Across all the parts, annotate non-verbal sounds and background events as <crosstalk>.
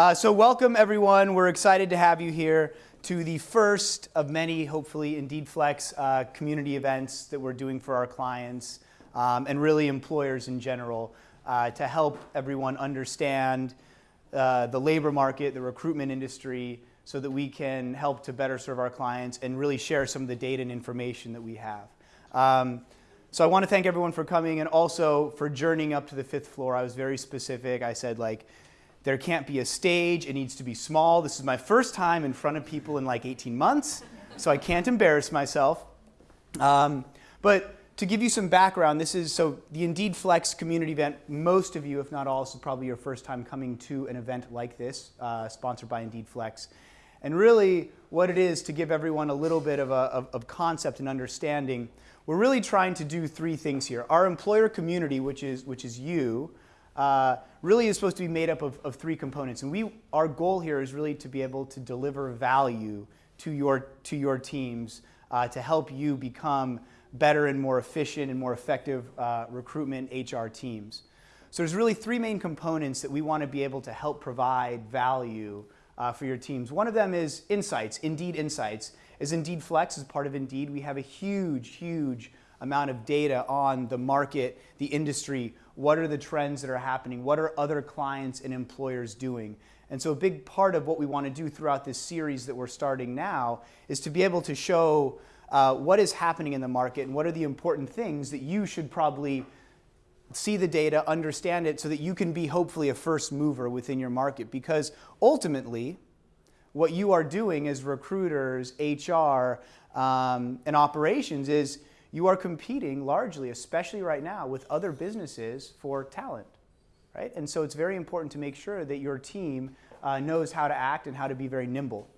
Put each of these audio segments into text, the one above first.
Uh, so welcome everyone. We're excited to have you here to the first of many, hopefully, Indeed Flex uh, community events that we're doing for our clients um, and really employers in general uh, to help everyone understand uh, the labor market, the recruitment industry, so that we can help to better serve our clients and really share some of the data and information that we have. Um, so I want to thank everyone for coming and also for journeying up to the fifth floor. I was very specific. I said like, there can't be a stage. It needs to be small. This is my first time in front of people in like 18 months, so I can't embarrass myself. Um, but to give you some background, this is so the Indeed Flex community event. Most of you, if not all, this is probably your first time coming to an event like this, uh, sponsored by Indeed Flex. And really, what it is to give everyone a little bit of, a, of, of concept and understanding, we're really trying to do three things here. Our employer community, which is, which is you, uh, really is supposed to be made up of, of three components. And we, our goal here is really to be able to deliver value to your, to your teams uh, to help you become better and more efficient and more effective uh, recruitment HR teams. So there's really three main components that we want to be able to help provide value uh, for your teams. One of them is insights, Indeed Insights. As Indeed Flex is part of Indeed, we have a huge, huge amount of data on the market, the industry, what are the trends that are happening, what are other clients and employers doing. And so a big part of what we want to do throughout this series that we're starting now is to be able to show uh, what is happening in the market and what are the important things that you should probably see the data, understand it, so that you can be hopefully a first mover within your market. Because ultimately, what you are doing as recruiters, HR, um, and operations is you are competing largely, especially right now, with other businesses for talent, right? And so it's very important to make sure that your team uh, knows how to act and how to be very nimble.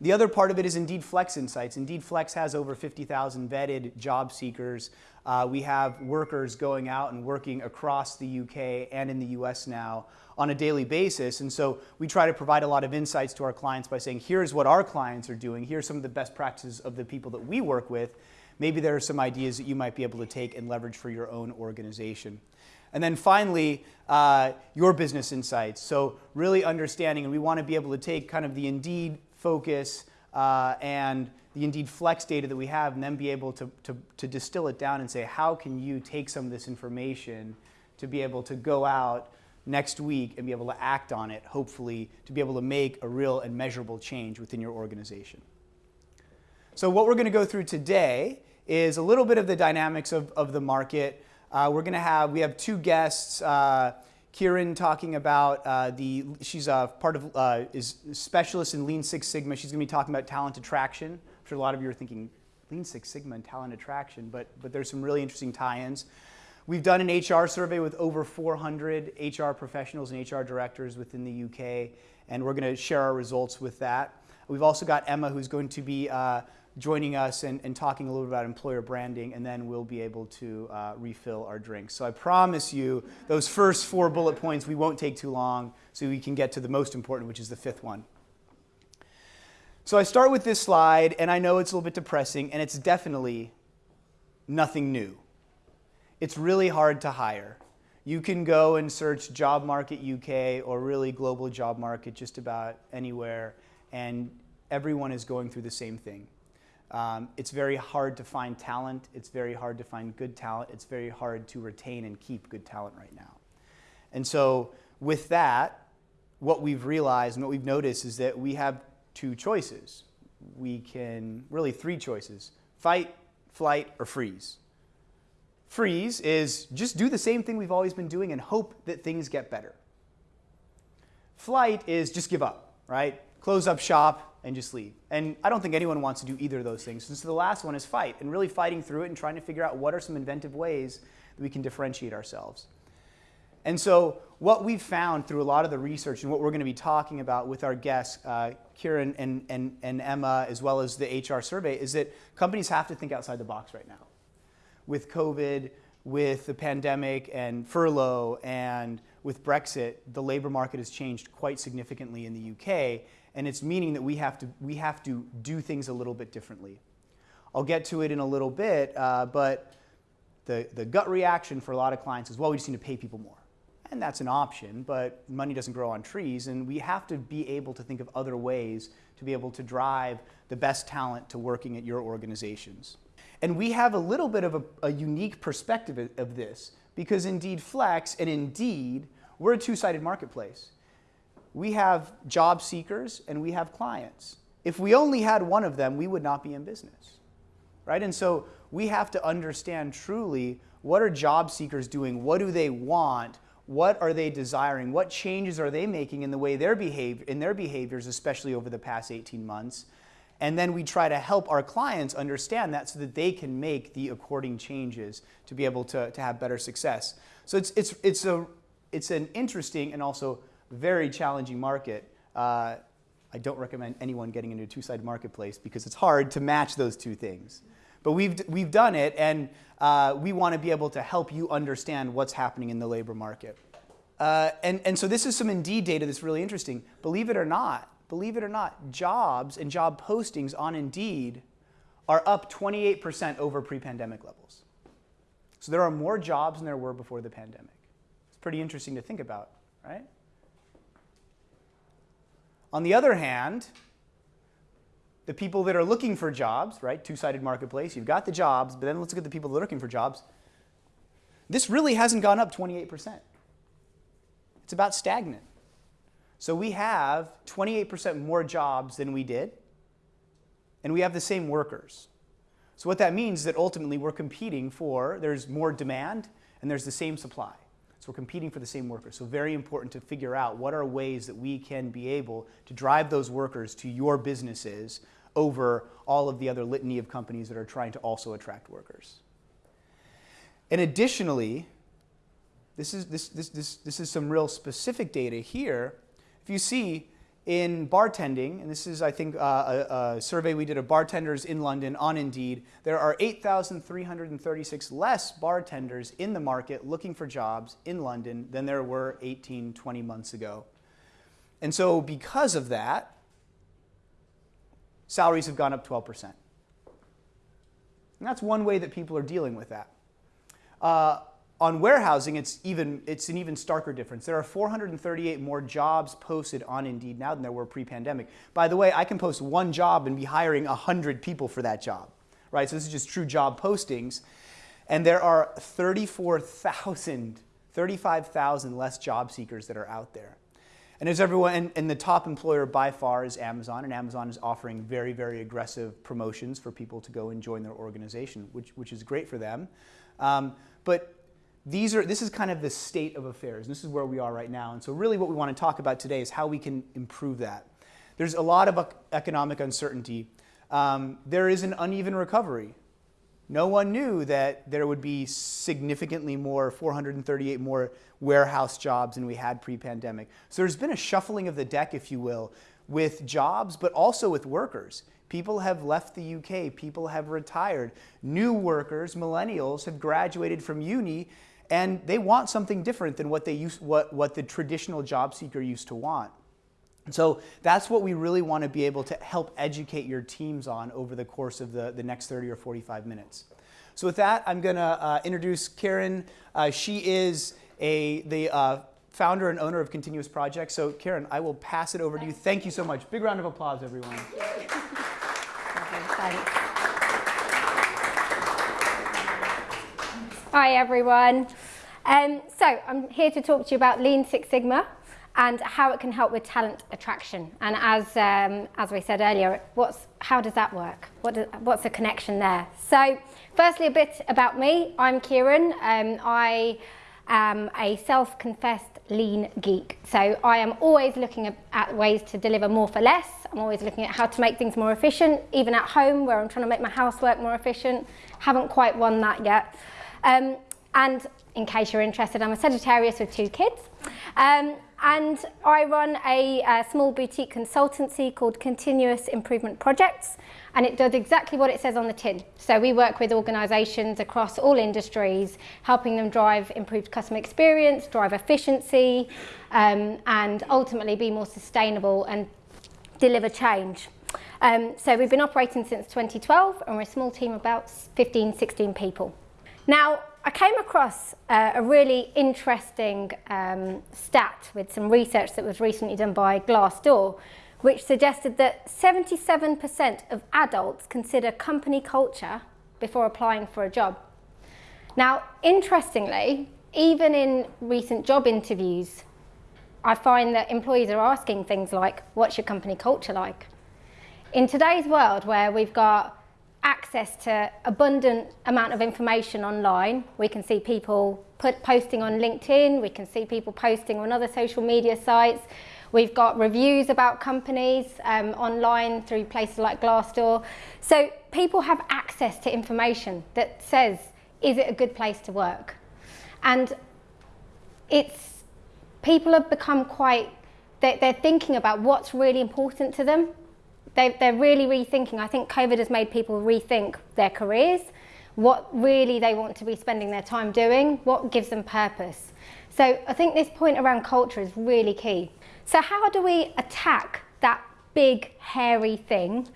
The other part of it is Indeed Flex Insights. Indeed Flex has over 50,000 vetted job seekers. Uh, we have workers going out and working across the UK and in the US now on a daily basis. And so we try to provide a lot of insights to our clients by saying, here's what our clients are doing. Here's some of the best practices of the people that we work with maybe there are some ideas that you might be able to take and leverage for your own organization. And then finally, uh, your business insights. So really understanding, and we want to be able to take kind of the Indeed focus uh, and the Indeed Flex data that we have and then be able to, to, to distill it down and say, how can you take some of this information to be able to go out next week and be able to act on it, hopefully, to be able to make a real and measurable change within your organization. So what we're going to go through today is a little bit of the dynamics of, of the market. Uh, we're going to have, we have two guests, uh, Kieran talking about uh, the, she's a part of, uh, is specialist in Lean Six Sigma. She's going to be talking about talent attraction. I'm sure a lot of you are thinking, Lean Six Sigma and talent attraction, but, but there's some really interesting tie-ins. We've done an HR survey with over 400 HR professionals and HR directors within the UK, and we're going to share our results with that. We've also got Emma, who's going to be uh, joining us and, and, talking a little bit about employer branding, and then we'll be able to uh, refill our drinks. So I promise you, those first four bullet points, we won't take too long, so we can get to the most important, which is the fifth one. So I start with this slide, and I know it's a little bit depressing, and it's definitely nothing new. It's really hard to hire. You can go and search job market UK or really global job market just about anywhere, and everyone is going through the same thing. Um, it's very hard to find talent. It's very hard to find good talent. It's very hard to retain and keep good talent right now. And so with that, what we've realized and what we've noticed is that we have two choices. We can, really three choices, fight, flight, or freeze. Freeze is just do the same thing we've always been doing and hope that things get better. Flight is just give up, right? Close up shop, and just leave. And I don't think anyone wants to do either of those things. And so the last one is fight, and really fighting through it and trying to figure out what are some inventive ways that we can differentiate ourselves. And so what we've found through a lot of the research and what we're going to be talking about with our guests, uh, Kieran and, and, and Emma, as well as the HR survey, is that companies have to think outside the box right now. With COVID, with the pandemic and furlough, and with Brexit, the labor market has changed quite significantly in the UK, and it's meaning that we have to, we have to do things a little bit differently. I'll get to it in a little bit, uh, but the, the gut reaction for a lot of clients is, well, we just need to pay people more. And that's an option, but money doesn't grow on trees, and we have to be able to think of other ways to be able to drive the best talent to working at your organizations. And we have a little bit of a, a unique perspective of this because Indeed Flex and Indeed, we're a two-sided marketplace. We have job seekers and we have clients. If we only had one of them, we would not be in business, right? And so we have to understand truly what are job seekers doing? What do they want? What are they desiring? What changes are they making in the way their behavior, in their behaviors, especially over the past 18 months? And then we try to help our clients understand that so that they can make the according changes to be able to, to have better success. So it's, it's, it's, a, it's an interesting and also very challenging market. Uh, I don't recommend anyone getting into a two-sided marketplace because it's hard to match those two things. But we've, we've done it, and uh, we want to be able to help you understand what's happening in the labor market. Uh, and, and so this is some Indeed data that's really interesting. Believe it or not, believe it or not, jobs and job postings on Indeed are up 28% over pre-pandemic levels. So there are more jobs than there were before the pandemic. It's pretty interesting to think about, right? On the other hand, the people that are looking for jobs, right, two-sided marketplace, you've got the jobs, but then let's look at the people that are looking for jobs. This really hasn't gone up 28%. It's about stagnant. So we have 28% more jobs than we did, and we have the same workers. So what that means is that ultimately we're competing for, there's more demand, and there's the same supply. So we're competing for the same workers. So very important to figure out what are ways that we can be able to drive those workers to your businesses over all of the other litany of companies that are trying to also attract workers. And additionally, this is, this, this, this, this is some real specific data here. If you see, in bartending, and this is, I think, uh, a, a, survey we did of bartenders in London on Indeed, there are 8,336 less bartenders in the market looking for jobs in London than there were 18, 20 months ago. And so because of that, salaries have gone up 12%. And that's one way that people are dealing with that. Uh, on warehousing, it's, even, it's an even starker difference. There are 438 more jobs posted on Indeed now than there were pre-pandemic. By the way, I can post one job and be hiring 100 people for that job, right? So this is just true job postings. And there are 34,000, 35,000 less job seekers that are out there. And as everyone, and, and, the top employer by far is Amazon, and Amazon is offering very, very aggressive promotions for people to go and join their organization, which, which is great for them. Um, but these are, this is kind of the state of affairs. This is where we are right now. And so really what we want to talk about today is how we can improve that. There's a lot of economic uncertainty. Um, there is an uneven recovery. No one knew that there would be significantly more, 438 more warehouse jobs than we had pre-pandemic. So there's been a shuffling of the deck, if you will, with jobs, but also with workers. People have left the UK, people have retired. New workers, millennials, have graduated from uni and they want something different than what, they used, what, what the traditional job seeker used to want. So that's what we really want to be able to help educate your teams on over the course of the, the next 30 or 45 minutes. So with that, I'm going to uh, introduce Karen. Uh, she is a, the uh, founder and owner of Continuous Projects. So Karen, I will pass it over to you. Thank you so much. Big round of applause, everyone. Hi everyone. Um, so I'm here to talk to you about Lean Six Sigma and how it can help with talent attraction. And as, um, as we said earlier, what's, how does that work? What does, what's the connection there? So firstly, a bit about me. I'm Kieran. Um, I am a self-confessed lean geek. So I am always looking at ways to deliver more for less. I'm always looking at how to make things more efficient, even at home where I'm trying to make my housework more efficient. Haven't quite won that yet. Um, and in case you're interested, I'm a Sagittarius with two kids. Um, and I run a, a, small boutique consultancy called Continuous Improvement Projects, and it does exactly what it says on the tin. So we work with organisations across all industries, helping them drive improved customer experience, drive efficiency, um, and ultimately be more sustainable and deliver change. Um, so we've been operating since 2012, and we're a small team of about 15, 16 people. Now, I came across uh, a really interesting um, stat with some research that was recently done by Glassdoor, which suggested that 77% of adults consider company culture before applying for a job. Now, interestingly, even in recent job interviews, I find that employees are asking things like, what's your company culture like? In today's world where we've got access to abundant amount of information online, we can see people put, posting on LinkedIn, we can see people posting on other social media sites, we've got reviews about companies um, online through places like Glassdoor. So people have access to information that says, is it a good place to work? And it's, people have become quite, they're, they're thinking about what's really important to them they, they're really rethinking. I think COVID has made people rethink their careers, what really they want to be spending their time doing, what gives them purpose. So I think this point around culture is really key. So how do we attack that big, hairy thing,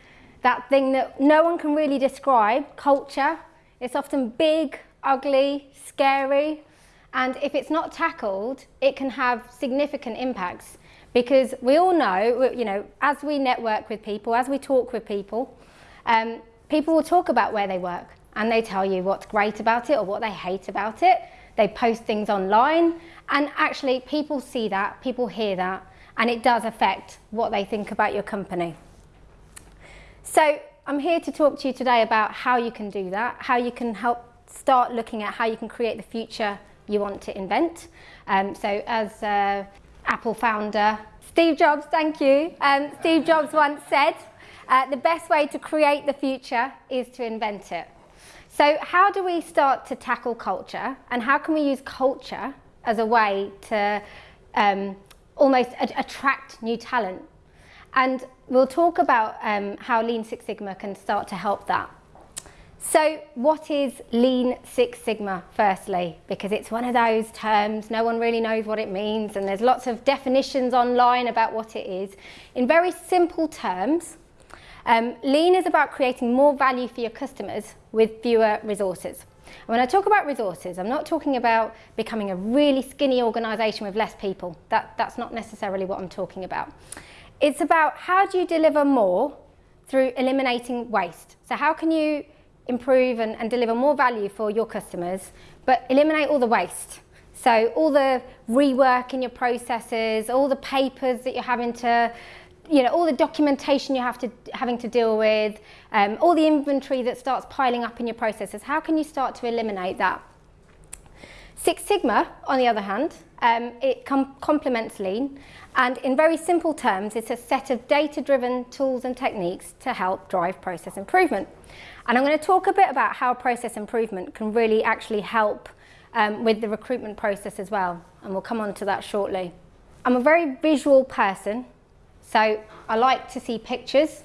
that thing that no one can really describe, culture? It's often big, ugly, scary, and if it's not tackled, it can have significant impacts because we all know, you know, as we network with people, as we talk with people, um, people will talk about where they work and they tell you what's great about it or what they hate about it. They post things online and actually people see that, people hear that, and it does affect what they think about your company. So I'm here to talk to you today about how you can do that, how you can help start looking at how you can create the future you want to invent. Um, so as uh, Apple founder. Steve Jobs, thank you. Um, Steve Jobs once said, uh, the best way to create the future is to invent it. So how do we start to tackle culture and how can we use culture as a way to um, almost attract new talent? And we'll talk about um, how Lean Six Sigma can start to help that. So what is Lean Six Sigma firstly? Because it's one of those terms, no one really knows what it means and there's lots of definitions online about what it is. In very simple terms, um, Lean is about creating more value for your customers with fewer resources. And when I talk about resources, I'm not talking about becoming a really skinny organisation with less people. That, that's not necessarily what I'm talking about. It's about how do you deliver more through eliminating waste. So how can you improve and, and deliver more value for your customers, but eliminate all the waste. So all the rework in your processes, all the papers that you're having to, you know, all the documentation you have to having to deal with, um, all the inventory that starts piling up in your processes. How can you start to eliminate that? Six Sigma, on the other hand, um, it com complements Lean, and in very simple terms, it's a set of data-driven tools and techniques to help drive process improvement. And I'm going to talk a bit about how process improvement can really actually help um, with the recruitment process as well, and we'll come on to that shortly. I'm a very visual person, so I like to see pictures.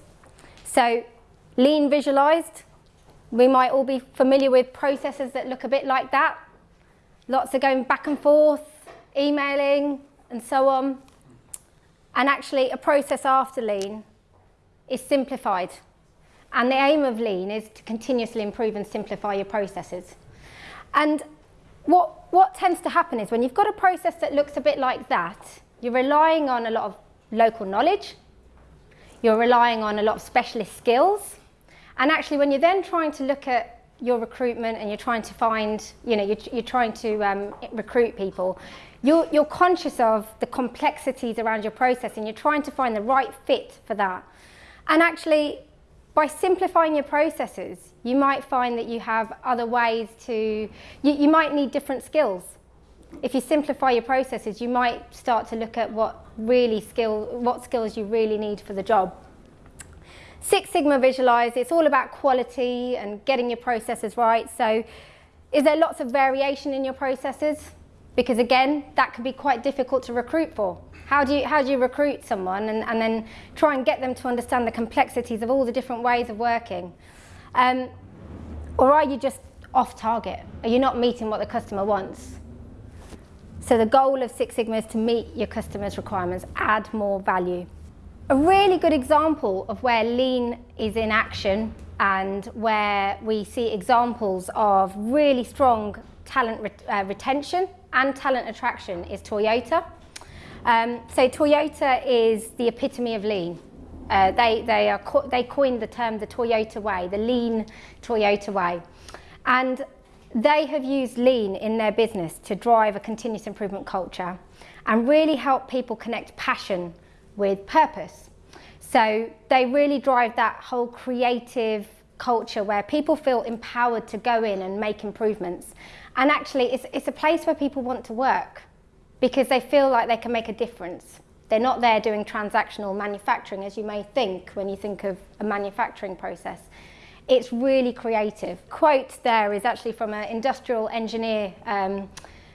So lean visualized, we might all be familiar with processes that look a bit like that. Lots of going back and forth, emailing, and so on. And actually, a process after lean is simplified. And the aim of lean is to continuously improve and simplify your processes. And what, what tends to happen is when you've got a process that looks a bit like that, you're relying on a lot of local knowledge, you're relying on a lot of specialist skills, and actually when you're then trying to look at your recruitment and you're trying to find, you know, you're, you're trying to um, recruit people, you're, you're conscious of the complexities around your process and you're trying to find the right fit for that. And actually, by simplifying your processes, you might find that you have other ways to, you, you might need different skills. If you simplify your processes, you might start to look at what really skill, what skills you really need for the job. Six Sigma Visualize, it's all about quality and getting your processes right. So is there lots of variation in your processes? Because again, that can be quite difficult to recruit for. How do you, how do you recruit someone and, and then try and get them to understand the complexities of all the different ways of working? Um, or are you just off target? Are you not meeting what the customer wants? So the goal of Six Sigma is to meet your customer's requirements, add more value. A really good example of where lean is in action and where we see examples of really strong talent re uh, retention and talent attraction is Toyota. Um, so Toyota is the epitome of lean. Uh, they, they, are co they coined the term the Toyota way, the lean Toyota way. And they have used lean in their business to drive a continuous improvement culture and really help people connect passion with purpose. So they really drive that whole creative culture where people feel empowered to go in and make improvements. And actually, it's, it's a place where people want to work because they feel like they can make a difference. They're not there doing transactional manufacturing as you may think when you think of a manufacturing process. It's really creative. Quote there is actually from an industrial engineer um,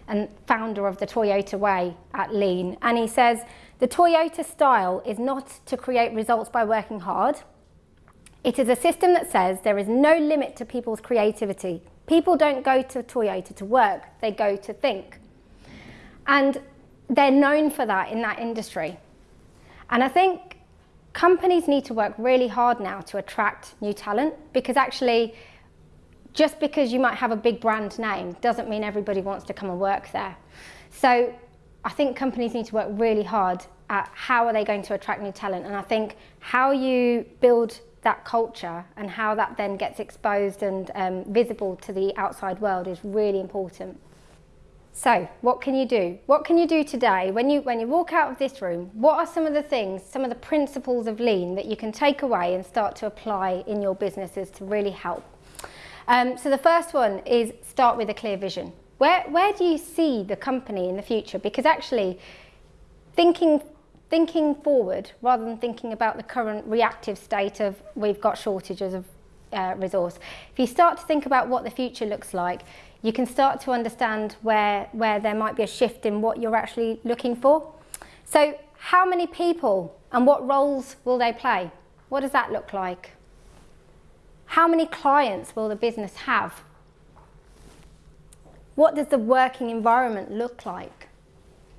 and founder of the Toyota Way at Lean. And he says, the Toyota style is not to create results by working hard. It is a system that says there is no limit to people's creativity. People don't go to Toyota to work, they go to think. And they're known for that in that industry. And I think companies need to work really hard now to attract new talent because actually just because you might have a big brand name doesn't mean everybody wants to come and work there. So I think companies need to work really hard at how are they going to attract new talent and I think how you build that culture and how that then gets exposed and um, visible to the outside world is really important. So, what can you do? What can you do today when you, when you walk out of this room? What are some of the things, some of the principles of lean that you can take away and start to apply in your businesses to really help? Um, so the first one is start with a clear vision. Where, where do you see the company in the future? Because actually, thinking, thinking forward rather than thinking about the current reactive state of we've got shortages of uh, resource. If you start to think about what the future looks like, you can start to understand where, where there might be a shift in what you're actually looking for. So how many people and what roles will they play? What does that look like? How many clients will the business have? What does the working environment look like?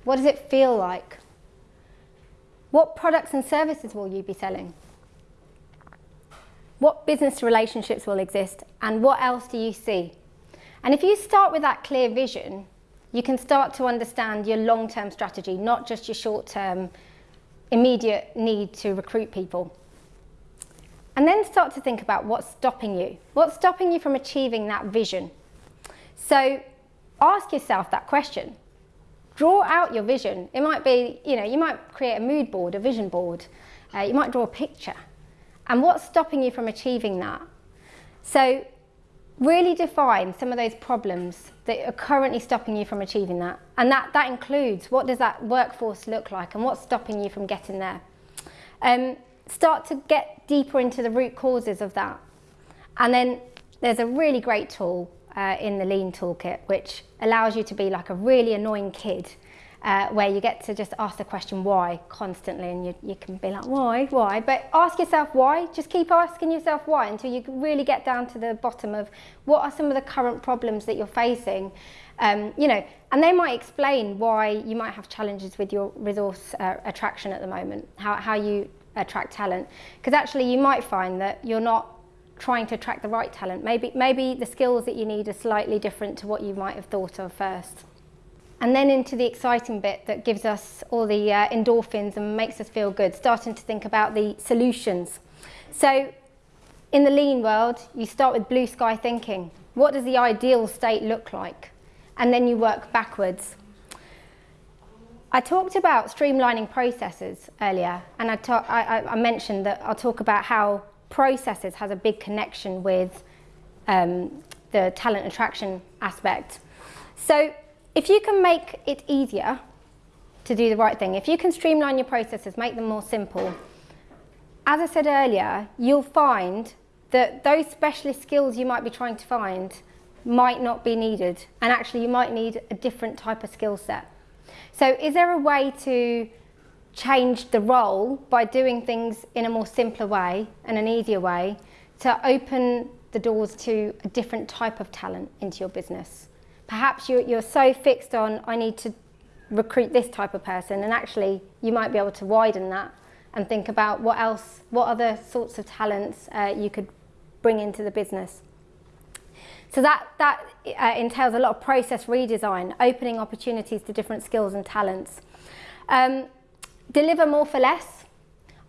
What does it feel like? What products and services will you be selling? What business relationships will exist and what else do you see? And if you start with that clear vision, you can start to understand your long-term strategy, not just your short-term immediate need to recruit people. And then start to think about what's stopping you. What's stopping you from achieving that vision? So ask yourself that question. Draw out your vision. It might be, you know, you might create a mood board, a vision board. Uh, you might draw a picture. And what's stopping you from achieving that? So really define some of those problems that are currently stopping you from achieving that. And that, that includes what does that workforce look like and what's stopping you from getting there. Um, start to get deeper into the root causes of that. And then there's a really great tool uh, in the Lean Toolkit which allows you to be like a really annoying kid uh, where you get to just ask the question why? constantly and you, you can be like why? Why? But ask yourself why. Just keep asking yourself why until you really get down to the bottom of what are some of the current problems that you're facing. Um, you know and they might explain why you might have challenges with your resource uh, attraction at the moment how, how you attract talent. Because actually you might find that you're not trying to attract the right talent maybe maybe the skills that you need are slightly different to what you might have thought of first and then into the exciting bit that gives us all the uh, endorphins and makes us feel good, starting to think about the solutions. So in the lean world, you start with blue sky thinking. What does the ideal state look like? And then you work backwards. I talked about streamlining processes earlier, and I, I, I mentioned that I'll talk about how processes has a big connection with um, the talent attraction aspect. So if you can make it easier to do the right thing, if you can streamline your processes, make them more simple, as I said earlier, you'll find that those specialist skills you might be trying to find might not be needed and actually you might need a different type of skill set. So is there a way to change the role by doing things in a more simpler way and an easier way to open the doors to a different type of talent into your business? perhaps you're, you're so fixed on, I need to recruit this type of person, and actually you might be able to widen that and think about what else, what other sorts of talents uh, you could bring into the business. So that, that uh, entails a lot of process redesign, opening opportunities to different skills and talents. Um, deliver more for less.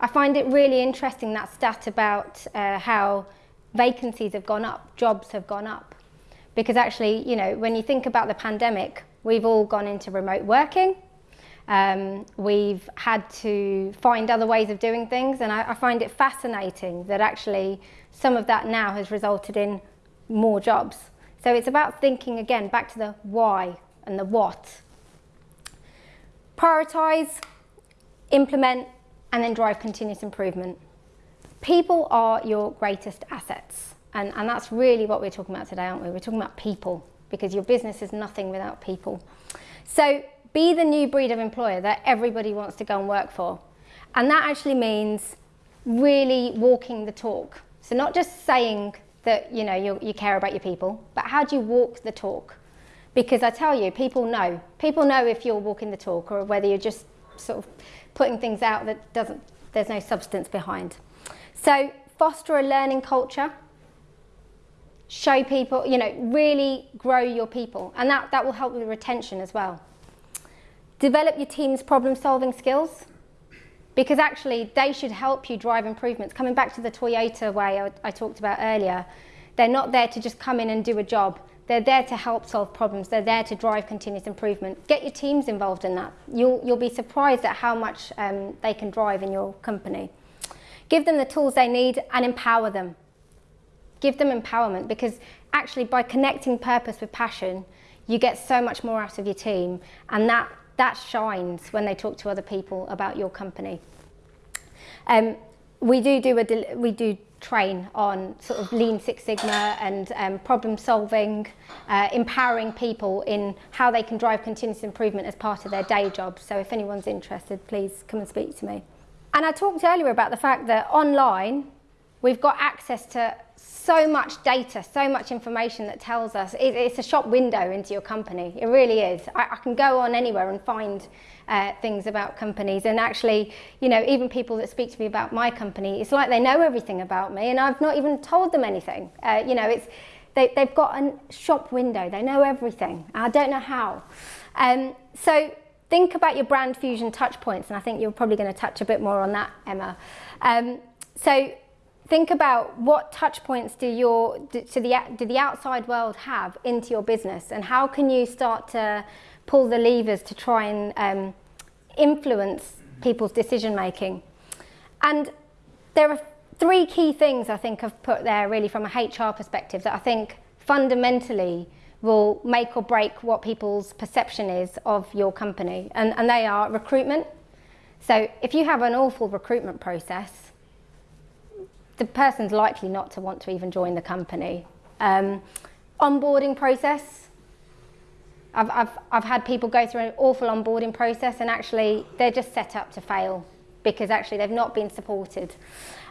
I find it really interesting that stat about uh, how vacancies have gone up, jobs have gone up. Because actually, you know, when you think about the pandemic, we've all gone into remote working. Um, we've had to find other ways of doing things, and I, I find it fascinating that actually some of that now has resulted in more jobs. So it's about thinking again back to the why and the what. Prioritize, implement, and then drive continuous improvement. People are your greatest assets. And, and that's really what we're talking about today, aren't we? We're talking about people because your business is nothing without people. So be the new breed of employer that everybody wants to go and work for. And that actually means really walking the talk. So not just saying that you know you, you care about your people, but how do you walk the talk? Because I tell you, people know. People know if you're walking the talk or whether you're just sort of putting things out that doesn't, there's no substance behind. So foster a learning culture. Show people, you know, really grow your people. And that, that will help with retention as well. Develop your team's problem solving skills because actually they should help you drive improvements. Coming back to the Toyota way I, I, talked about earlier, they're not there to just come in and do a job. They're there to help solve problems. They're there to drive continuous improvement. Get your teams involved in that. You'll, you'll be surprised at how much um, they can drive in your company. Give them the tools they need and empower them. Give them empowerment because actually by connecting purpose with passion, you get so much more out of your team and that that shines when they talk to other people about your company. Um, we do do a we do train on sort of Lean Six Sigma and um, problem solving, uh, empowering people in how they can drive continuous improvement as part of their day job. So if anyone's interested, please come and speak to me. And I talked earlier about the fact that online we've got access to so much data, so much information that tells us it, it's a shop window into your company. It really is. I, I can go on anywhere and find uh, things about companies, and actually, you know, even people that speak to me about my company, it's like they know everything about me, and I've not even told them anything. Uh, you know, it's they, they've got a shop window. They know everything. I don't know how. Um, so think about your brand fusion touch points, and I think you're probably going to touch a bit more on that, Emma. Um, so think about what touch points do your do, the do the outside world have into your business and how can you start to pull the levers to try and um, influence people's decision making and there are three key things I think I've put there really from a HR perspective that I think fundamentally will make or break what people's perception is of your company and, and they are recruitment so if you have an awful recruitment process the person's likely not to want to even join the company. Um, onboarding process. I've, I've, I've had people go through an awful onboarding process and actually they're just set up to fail because actually they've not been supported.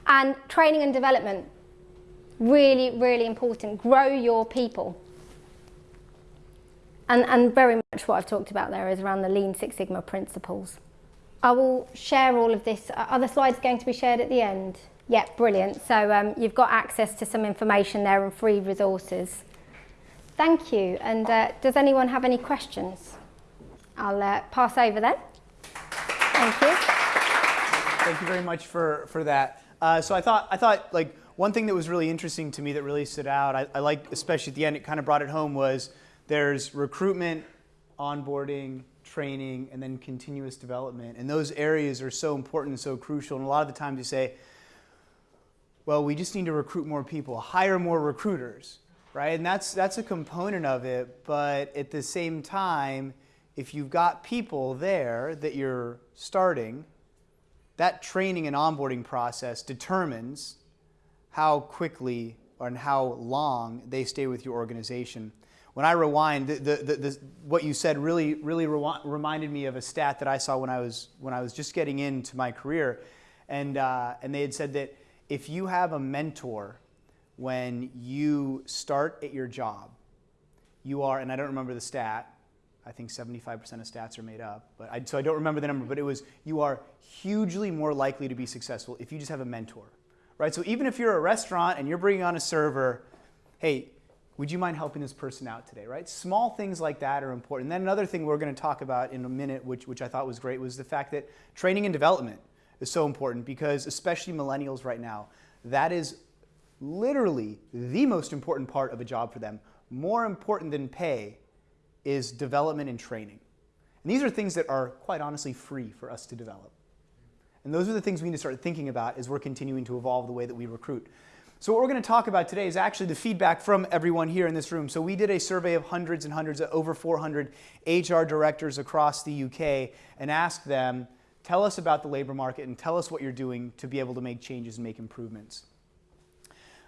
And training and development, really, really important. Grow your people. And, and very much what I've talked about there is around the Lean Six Sigma principles. I will share all of this. Are the slides going to be shared at the end? Yeah, brilliant. So um, you've got access to some information there and free resources. Thank you. And uh, does anyone have any questions? I'll uh, pass over then. Thank you. Thank you very much for, for that. Uh, so I thought, I thought like one thing that was really interesting to me that really stood out, I, I like especially at the end, it kind of brought it home was there's recruitment, onboarding, training, and then continuous development. And those areas are so important and so crucial. And a lot of the times you say, well, we just need to recruit more people, hire more recruiters, right? And that's, that's a component of it. But at the same time, if you've got people there that you're starting, that training and onboarding process determines how quickly and how long they stay with your organization. When I rewind, the, the, the, what you said really, really reminded me of a stat that I saw when I was, when I was just getting into my career. And, uh, and they had said that if you have a mentor when you start at your job, you are, and I don't remember the stat, I think 75% of stats are made up, but I, so I don't remember the number, but it was you are hugely more likely to be successful if you just have a mentor, right? So even if you're a restaurant and you're bringing on a server, hey, would you mind helping this person out today, right? Small things like that are important. Then another thing we're going to talk about in a minute, which, which I thought was great, was the fact that training and development is so important because, especially millennials right now, that is literally the most important part of a job for them. More important than pay is development and training. And these are things that are quite honestly free for us to develop. And those are the things we need to start thinking about as we're continuing to evolve the way that we recruit. So what we're going to talk about today is actually the feedback from everyone here in this room. So we did a survey of hundreds and hundreds, of over 400 HR directors across the UK and asked them, tell us about the labor market and tell us what you're doing to be able to make changes and make improvements.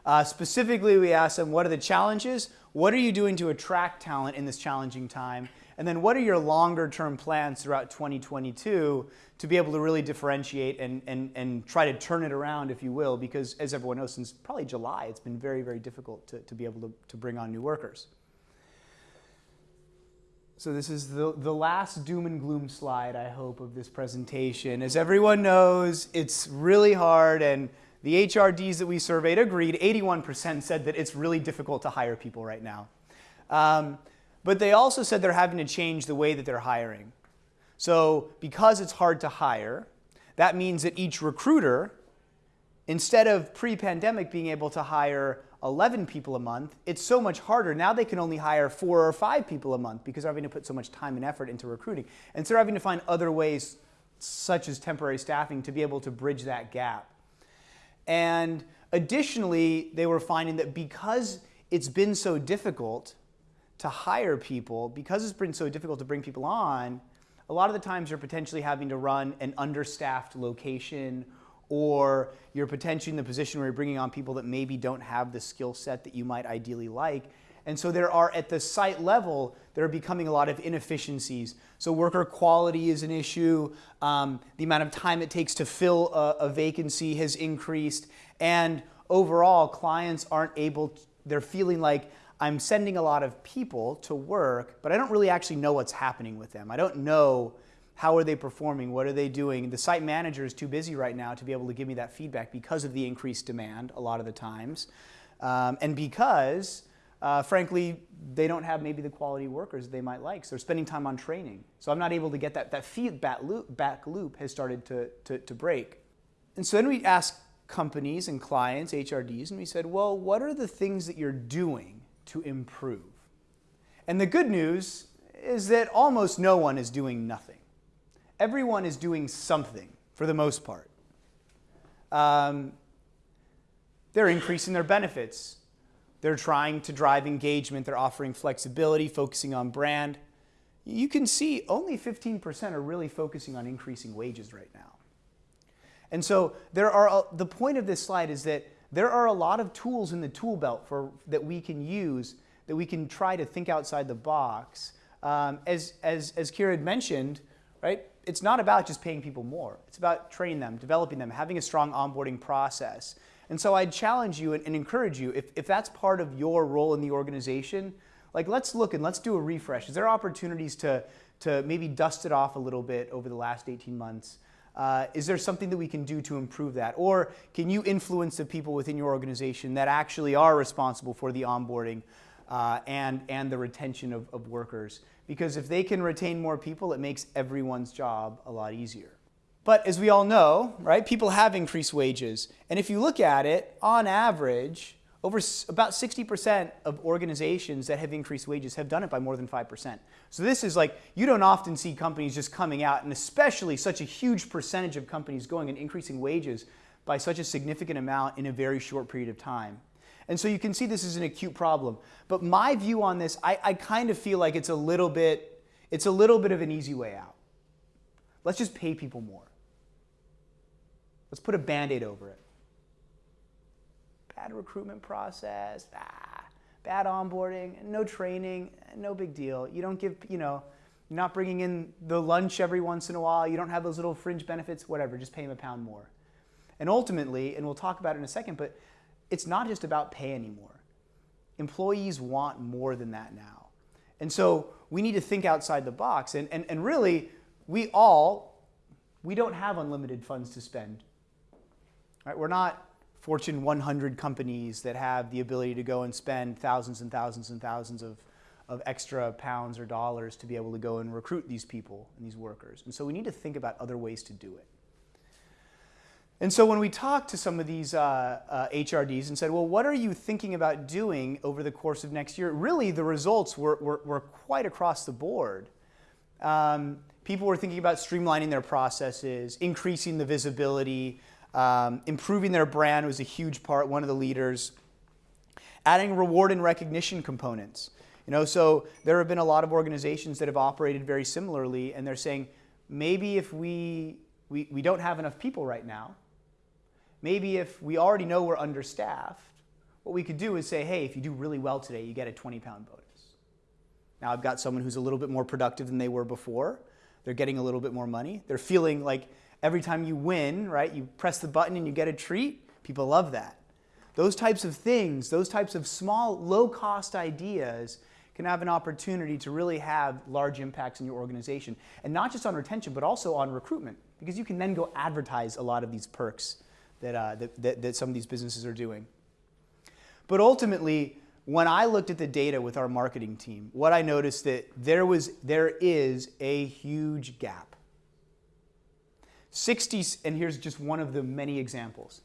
Uh, specifically, we asked them, what are the challenges? What are you doing to attract talent in this challenging time? And then what are your longer term plans throughout 2022 to be able to really differentiate and, and, and try to turn it around, if you will, because as everyone knows, since probably July, it's been very, very difficult to, to be able to, to bring on new workers. So this is the, the last doom and gloom slide, I hope, of this presentation. As everyone knows, it's really hard and the HRDs that we surveyed agreed, 81% said that it's really difficult to hire people right now. Um, but they also said they're having to change the way that they're hiring. So because it's hard to hire, that means that each recruiter, instead of pre-pandemic being able to hire 11 people a month, it's so much harder. Now they can only hire four or five people a month because they're having to put so much time and effort into recruiting. And so they're having to find other ways, such as temporary staffing, to be able to bridge that gap. And additionally, they were finding that because it's been so difficult to hire people, because it's been so difficult to bring people on, a lot of the times you're potentially having to run an understaffed location or you're potentially in the position where you're bringing on people that maybe don't have the skill set that you might ideally like. And so there are, at the site level, there are becoming a lot of inefficiencies. So worker quality is an issue. Um, the amount of time it takes to fill a, a vacancy has increased. And overall, clients aren't able, to, they're feeling like I'm sending a lot of people to work, but I don't really actually know what's happening with them. I don't know how are they performing, what are they doing. The site manager is too busy right now to be able to give me that feedback because of the increased demand a lot of the times. Um, and because, uh, frankly, they don't have maybe the quality workers they might like. So they're spending time on training. So I'm not able to get that, that feedback loop, back loop has started to, to, to break. And so then we ask companies and clients, HRDs, and we said, well, what are the things that you're doing to improve. And the good news is that almost no one is doing nothing. Everyone is doing something for the most part. Um, they're increasing their benefits. They're trying to drive engagement. They're offering flexibility, focusing on brand. You can see only 15% are really focusing on increasing wages right now. And so there are, the point of this slide is that there are a lot of tools in the tool belt for, that we can use that we can try to think outside the box. Um, as, as, as Kira had mentioned, right, it's not about just paying people more. It's about training them, developing them, having a strong onboarding process. And so I'd challenge you and, and encourage you, if, if that's part of your role in the organization, like let's look and let's do a refresh. Is there opportunities to, to maybe dust it off a little bit over the last 18 months? Uh, is there something that we can do to improve that? Or can you influence the people within your organization that actually are responsible for the onboarding uh, and, and the retention of, of workers? Because if they can retain more people, it makes everyone's job a lot easier. But as we all know, right, people have increased wages. And if you look at it, on average, over about 60% of organizations that have increased wages have done it by more than 5%. So this is like, you don't often see companies just coming out, and especially such a huge percentage of companies going and increasing wages by such a significant amount in a very short period of time. And so you can see this is an acute problem. But my view on this, I, I kind of feel like it's a little bit, it's a little bit of an easy way out. Let's just pay people more. Let's put a band-aid over it bad recruitment process, ah, bad onboarding, no training, no big deal. You don't give, you know, you're not bringing in the lunch every once in a while. You don't have those little fringe benefits, whatever, just pay them a pound more. And ultimately, and we'll talk about it in a second, but it's not just about pay anymore. Employees want more than that now. And so we need to think outside the box. And, and, and really, we all, we don't have unlimited funds to spend. Right? We're not Fortune 100 companies that have the ability to go and spend thousands and thousands and thousands of, of extra pounds or dollars to be able to go and recruit these people and these workers. And so we need to think about other ways to do it. And so when we talked to some of these uh, uh, HRDs and said, well, what are you thinking about doing over the course of next year? Really, the results were, were, were quite across the board. Um, people were thinking about streamlining their processes, increasing the visibility, um, improving their brand was a huge part, one of the leaders. Adding reward and recognition components. You know, so there have been a lot of organizations that have operated very similarly, and they're saying, maybe if we, we, we don't have enough people right now, Maybe if we already know we're understaffed, what we could do is say, hey, if you do really well today, you get a 20 pound bonus. Now I've got someone who's a little bit more productive than they were before. They're getting a little bit more money. They're feeling like every time you win, right, you press the button and you get a treat. People love that. Those types of things, those types of small, low cost ideas can have an opportunity to really have large impacts in your organization. And not just on retention, but also on recruitment, because you can then go advertise a lot of these perks that, uh, that, that, that some of these businesses are doing. But ultimately, when I looked at the data with our marketing team, what I noticed that there was there is a huge gap. 60 and here's just one of the many examples.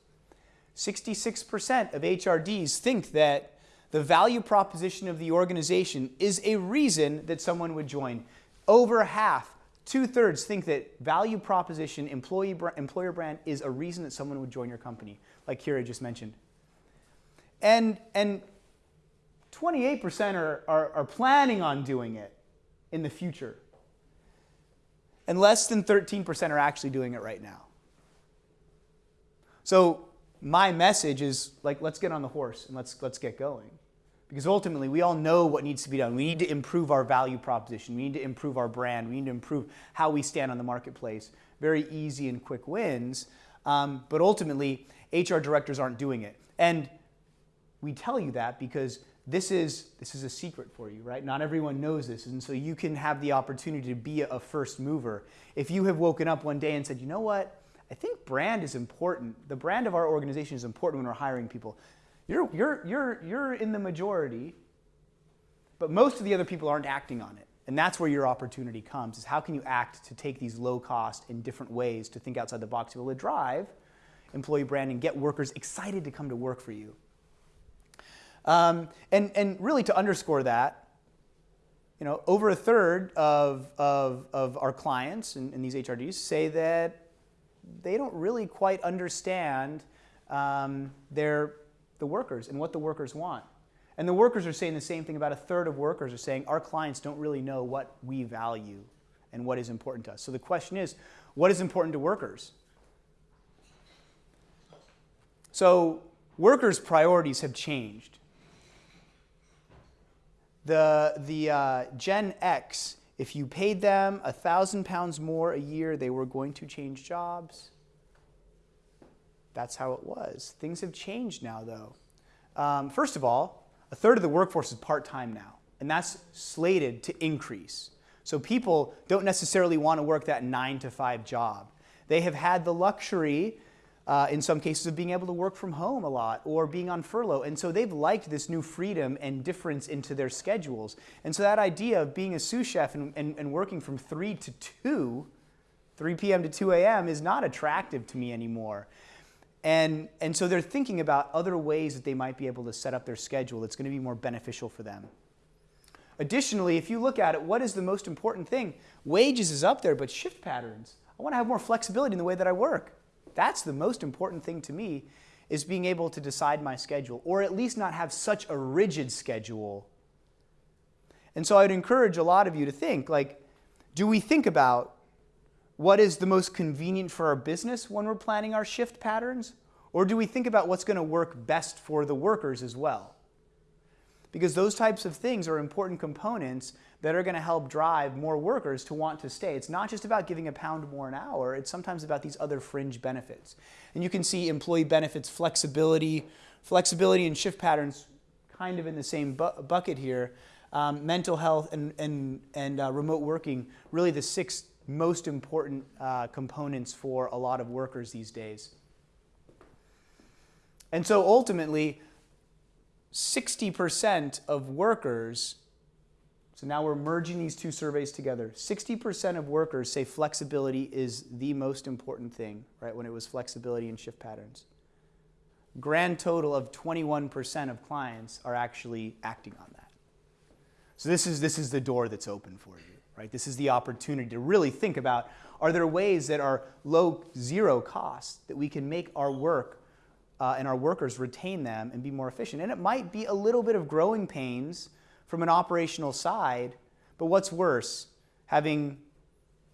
66% of HRDs think that the value proposition of the organization is a reason that someone would join. Over half Two thirds think that value proposition, employee, employer brand is a reason that someone would join your company, like Kira just mentioned. And, and 28% are, are, are planning on doing it in the future. And less than 13% are actually doing it right now. So my message is like, let's get on the horse and let's, let's get going. Because ultimately, we all know what needs to be done. We need to improve our value proposition. We need to improve our brand. We need to improve how we stand on the marketplace. Very easy and quick wins. Um, but ultimately, HR directors aren't doing it. And we tell you that because this is, this is a secret for you, right? Not everyone knows this. And so you can have the opportunity to be a first mover. If you have woken up one day and said, you know what? I think brand is important. The brand of our organization is important when we're hiring people. You're, you're, you're, you're in the majority, but most of the other people aren't acting on it. And that's where your opportunity comes, is how can you act to take these low cost in different ways to think outside the box to be able to drive employee branding, and get workers excited to come to work for you. Um, and, and really to underscore that, you know, over a third of, of, of our clients in, in these HRDs say that they don't really quite understand um, their the workers and what the workers want. And the workers are saying the same thing. About a third of workers are saying our clients don't really know what we value and what is important to us. So the question is, what is important to workers? So workers' priorities have changed. The, the uh, Gen X, if you paid them a thousand pounds more a year, they were going to change jobs. That's how it was. Things have changed now, though. Um, first of all, a third of the workforce is part-time now, and that's slated to increase. So people don't necessarily want to work that nine to five job. They have had the luxury, uh, in some cases, of being able to work from home a lot or being on furlough. And so they've liked this new freedom and difference into their schedules. And so that idea of being a sous chef and, and, and working from 3 to 2, 3 p.m. to 2 a.m. is not attractive to me anymore. And, and so they're thinking about other ways that they might be able to set up their schedule that's going to be more beneficial for them. Additionally, if you look at it, what is the most important thing? Wages is up there, but shift patterns. I want to have more flexibility in the way that I work. That's the most important thing to me is being able to decide my schedule or at least not have such a rigid schedule. And so I'd encourage a lot of you to think like, do we think about what is the most convenient for our business when we're planning our shift patterns? Or do we think about what's going to work best for the workers as well? Because those types of things are important components that are going to help drive more workers to want to stay. It's not just about giving a pound more an hour, it's sometimes about these other fringe benefits. And you can see employee benefits, flexibility, flexibility and shift patterns kind of in the same bu bucket here. Um, mental health and, and, and uh, remote working, really the six most important uh, components for a lot of workers these days. And so ultimately, 60% of workers, so now we're merging these two surveys together. 60% of workers say flexibility is the most important thing, right, when it was flexibility and shift patterns. Grand total of 21% of clients are actually acting on that. So this is, this is the door that's open for you, right? This is the opportunity to really think about are there ways that are low, zero cost that we can make our work uh, and our workers retain them and be more efficient? And it might be a little bit of growing pains from an operational side, but what's worse, having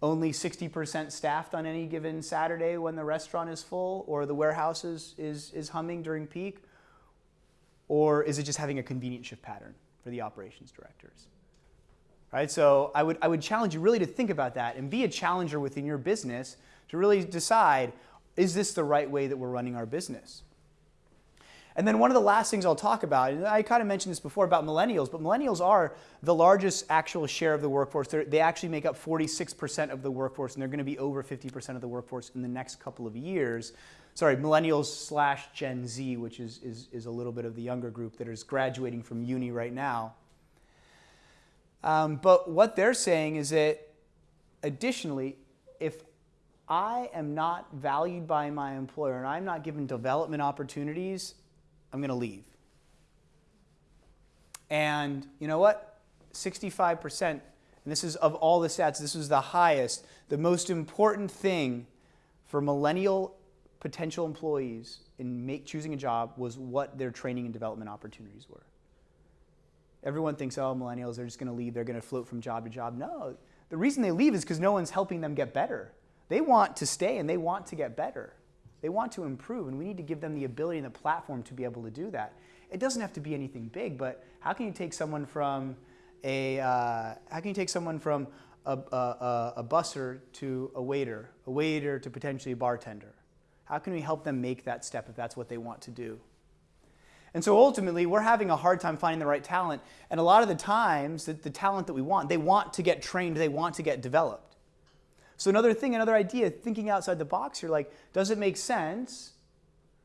only 60% staffed on any given Saturday when the restaurant is full or the warehouse is, is, is humming during peak? Or is it just having a convenient shift pattern for the operations directors? Right? So I would, I would challenge you really to think about that and be a challenger within your business to really decide, is this the right way that we're running our business? And then one of the last things I'll talk about, and I kind of mentioned this before about millennials, but millennials are the largest actual share of the workforce. They're, they actually make up 46% of the workforce, and they're going to be over 50% of the workforce in the next couple of years. Sorry, millennials slash Gen Z, which is, is, is a little bit of the younger group that is graduating from uni right now. Um, but what they're saying is that additionally, if I am not valued by my employer and I'm not given development opportunities, I'm going to leave. And you know what? 65%, and this is of all the stats, this was the highest, the most important thing for millennial potential employees in make, choosing a job was what their training and development opportunities were. Everyone thinks, oh, millennials, they're just going to leave, they're going to float from job to job. No, the reason they leave is because no one's helping them get better. They want to stay and they want to get better. They want to improve, and we need to give them the ability and the platform to be able to do that. It doesn't have to be anything big, but how can you take someone from a, uh, how can you take someone from a, a, a busser to a waiter, a waiter to potentially a bartender? How can we help them make that step if that's what they want to do? And so ultimately, we're having a hard time finding the right talent. And a lot of the times, the, the talent that we want, they want to get trained, they want to get developed. So another thing, another idea, thinking outside the box here, like, does it make sense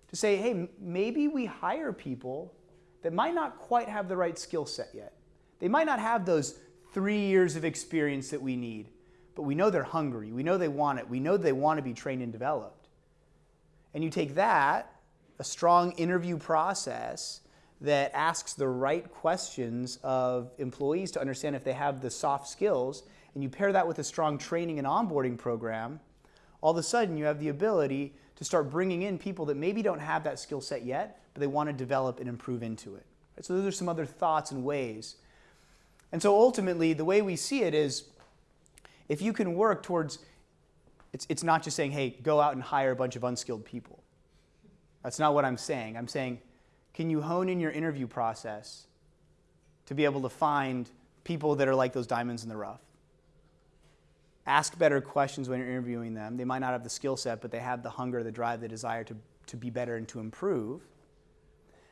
to say, hey, maybe we hire people that might not quite have the right skill set yet. They might not have those three years of experience that we need, but we know they're hungry. We know they want it. We know they want to be trained and developed. And you take that a strong interview process that asks the right questions of employees to understand if they have the soft skills, and you pair that with a strong training and onboarding program, all of a sudden you have the ability to start bringing in people that maybe don't have that skill set yet, but they want to develop and improve into it. So those are some other thoughts and ways. And so ultimately, the way we see it is if you can work towards, it's, it's not just saying, hey, go out and hire a bunch of unskilled people. That's not what I'm saying. I'm saying, can you hone in your interview process to be able to find people that are like those diamonds in the rough? Ask better questions when you're interviewing them. They might not have the skill set, but they have the hunger, the drive, the desire to, to be better and to improve.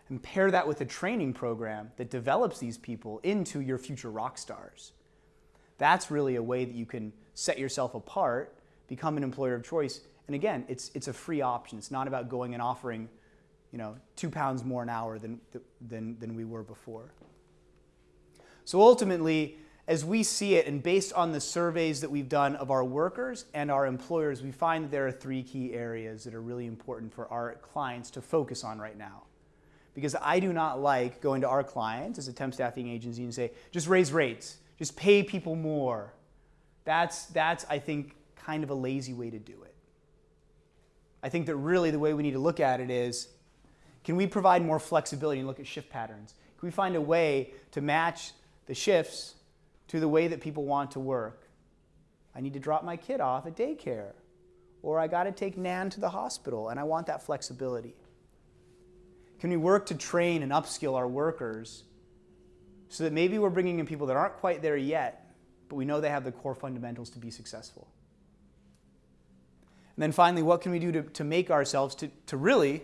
And pair that with a training program that develops these people into your future rock stars. That's really a way that you can set yourself apart, become an employer of choice, and again, it's, it's a free option. It's not about going and offering, you know, two pounds more an hour than, than, than we were before. So ultimately, as we see it, and based on the surveys that we've done of our workers and our employers, we find that there are three key areas that are really important for our clients to focus on right now. Because I do not like going to our clients as a temp staffing agency and say, just raise rates, just pay people more. That's, that's I think, kind of a lazy way to do it. I think that really the way we need to look at it is can we provide more flexibility and look at shift patterns? Can we find a way to match the shifts to the way that people want to work? I need to drop my kid off at daycare, or I got to take Nan to the hospital, and I want that flexibility. Can we work to train and upskill our workers so that maybe we're bringing in people that aren't quite there yet, but we know they have the core fundamentals to be successful? And then finally, what can we do to, to make ourselves to, to really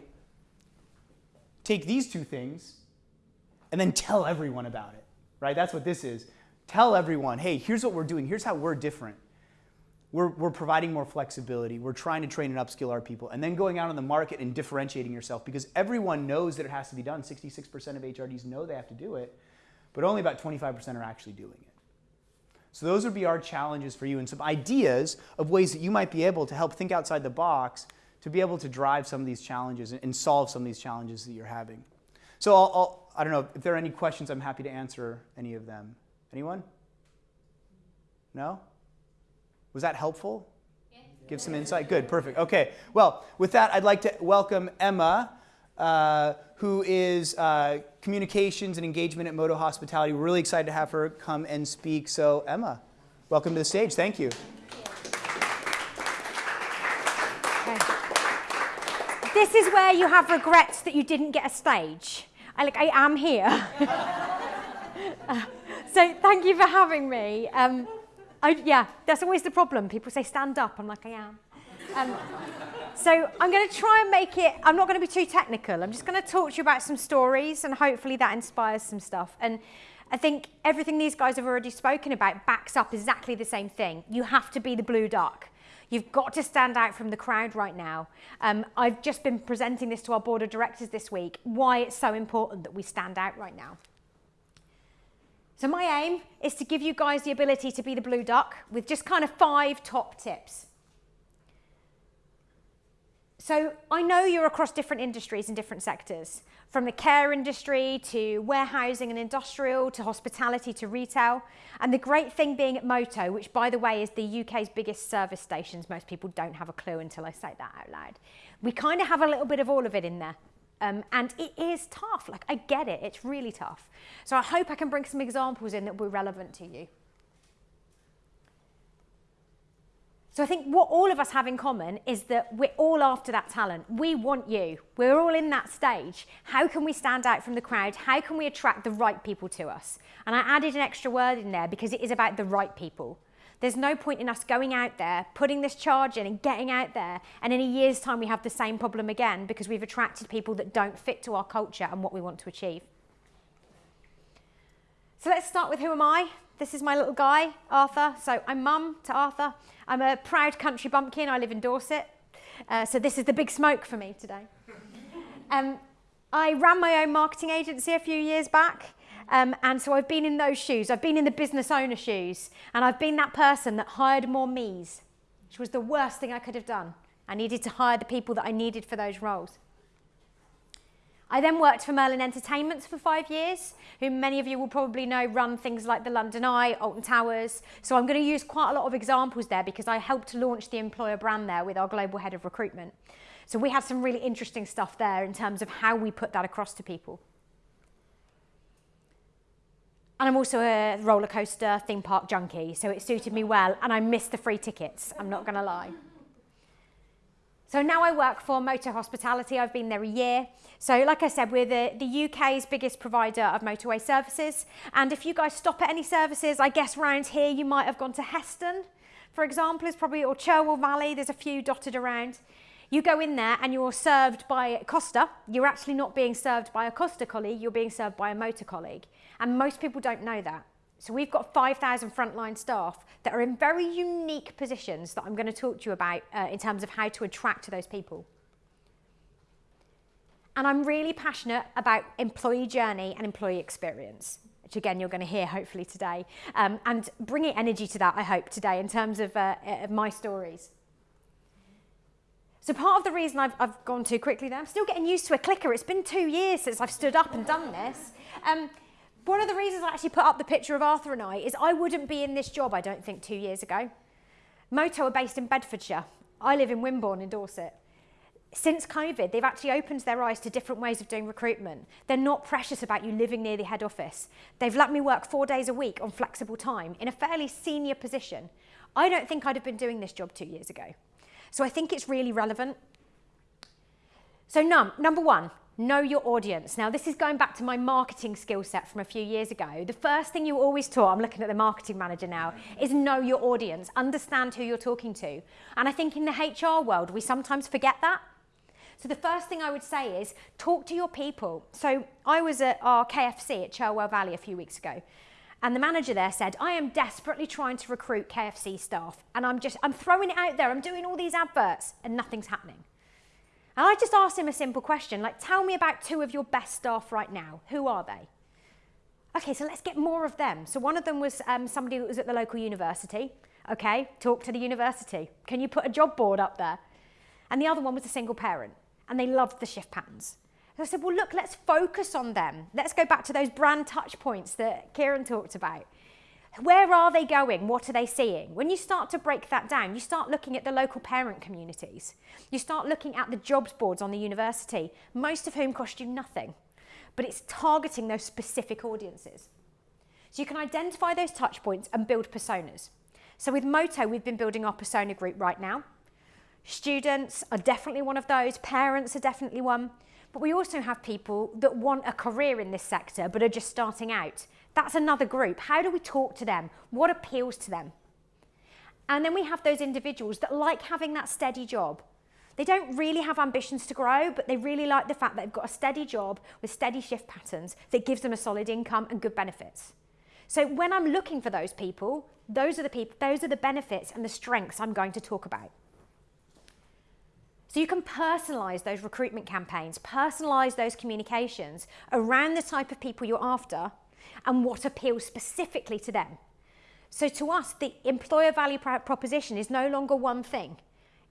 take these two things and then tell everyone about it, right? That's what this is. Tell everyone, hey, here's what we're doing. Here's how we're different. we're, we're providing more flexibility. We're trying to train and upskill our people, and then going out on the market and differentiating yourself because everyone knows that it has to be done. 66% of HRDs know they have to do it, but only about 25% are actually doing it. So those would be our challenges for you and some ideas of ways that you might be able to help think outside the box to be able to drive some of these challenges and solve some of these challenges that you're having. So I'll, I'll, I do not know if there are any questions. I'm happy to answer any of them. Anyone? No? Was that helpful? Give some insight? Good, perfect. Okay, well, with that, I'd like to welcome Emma, uh, who is uh, communications and engagement at Moto Hospitality. We're really excited to have her come and speak. So, Emma, welcome to the stage. Thank you. This is where you have regrets that you didn't get a stage. I, like, I am here. <laughs> uh, so thank you for having me. Um, I, yeah, that's always the problem. People say, stand up. I'm like, I am. Um, so I'm going to try and make it, I'm not going to be too technical. I'm just going to talk to you about some stories and hopefully that inspires some stuff. And I think everything these guys have already spoken about backs up exactly the same thing. You have to be the blue duck. You've got to stand out from the crowd right now. Um, I've just been presenting this to our board of directors this week, why it's so important that we stand out right now. So my aim is to give you guys the ability to be the blue duck with just kind of five top tips. So I know you're across different industries and different sectors, from the care industry to warehousing and industrial to hospitality to retail. And the great thing being at Moto, which by the way is the UK's biggest service stations, most people don't have a clue until I say that out loud. We kind of have a little bit of all of it in there. Um, and it is tough. Like, I get it. It's really tough. So I hope I can bring some examples in that will be relevant to you. So I think what all of us have in common is that we're all after that talent. We want you. We're all in that stage. How can we stand out from the crowd? How can we attract the right people to us? And I added an extra word in there because it is about the right people. There's no point in us going out there, putting this charge in and getting out there, and in a year's time we have the same problem again because we've attracted people that don't fit to our culture and what we want to achieve. So let's start with who am I? This is my little guy, Arthur. So I'm mum to Arthur. I'm a proud country bumpkin. I live in Dorset. Uh, so this is the big smoke for me today. <laughs> Um, I ran my own marketing agency a few years back. Um, and so I've been in those shoes. I've been in the business owner shoes. And I've been that person that hired more me's, which was the worst thing I could have done. I needed to hire the people that I needed for those roles. I then worked for Merlin Entertainments for five years, who many of you will probably know run things like the London Eye, Alton Towers. So I'm going to use quite a lot of examples there because I helped launch the employer brand there with our global head of recruitment. So we had some really interesting stuff there in terms of how we put that across to people. And I'm also a roller coaster theme park junkie, so it suited me well, and I missed the free tickets, I'm not going to lie. So now I work for Moto Hospitality. I've been there a year. So like I said, we're the, the UK's biggest provider of motorway services. And if you guys stop at any services, I guess around here you might have gone to Heston, for example, is probably, or Cherwell Valley, there's a few dotted around. You go in there and you're served by Costa. You're actually not being served by a Costa colleague, you're being served by a Moto colleague. And most people don't know that. So we've got 5,000 frontline staff that are in very unique positions that I'm going to talk to you about uh, in terms of how to attract to those people. And I'm really passionate about employee journey and employee experience, which again, you're going to hear hopefully today, um, and bringing energy to that, I hope, today in terms of, uh, of my stories. So part of the reason I've, I've gone too quickly there, I'm still getting used to a clicker. It's been two years since I've stood up and done this. Um, one of the reasons I actually put up the picture of Arthur and I is I wouldn't be in this job, I don't think, two years ago. Moto are based in Bedfordshire. I live in Wimborne in Dorset. Since COVID, they've actually opened their eyes to different ways of doing recruitment. They're not precious about you living near the head office. They've let me work four days a week on flexible time in a fairly senior position. I don't think I'd have been doing this job two years ago. So I think it's really relevant. So num number one, Know your audience. Now, this is going back to my marketing skill set from a few years ago. The first thing you always taught, I'm looking at the marketing manager now, is know your audience, understand who you're talking to. And I think in the HR world, we sometimes forget that. So the first thing I would say is talk to your people. So I was at our KFC at Cherwell Valley a few weeks ago. And the manager there said, I am desperately trying to recruit KFC staff and I'm just, I'm throwing it out there. I'm doing all these adverts and nothing's happening. And I just asked him a simple question, like, tell me about two of your best staff right now. Who are they? Okay, so let's get more of them. So one of them was um, somebody that was at the local university. Okay, talk to the university. Can you put a job board up there? And the other one was a single parent and they loved the shift patterns. I said, well, look, let's focus on them. Let's go back to those brand touch points that Kieran talked about. Where are they going? What are they seeing? When you start to break that down, you start looking at the local parent communities. You start looking at the jobs boards on the university, most of whom cost you nothing, but it's targeting those specific audiences. So you can identify those touch points and build personas. So with Moto, we've been building our persona group right now. Students are definitely one of those, parents are definitely one. But we also have people that want a career in this sector but are just starting out. That's another group. How do we talk to them? What appeals to them? And then we have those individuals that like having that steady job. They don't really have ambitions to grow, but they really like the fact that they've got a steady job with steady shift patterns that gives them a solid income and good benefits. So when I'm looking for those people, those are the people, those are the benefits and the strengths I'm going to talk about. So you can personalise those recruitment campaigns, personalise those communications around the type of people you're after and what appeals specifically to them. So to us, the employer value proposition is no longer one thing.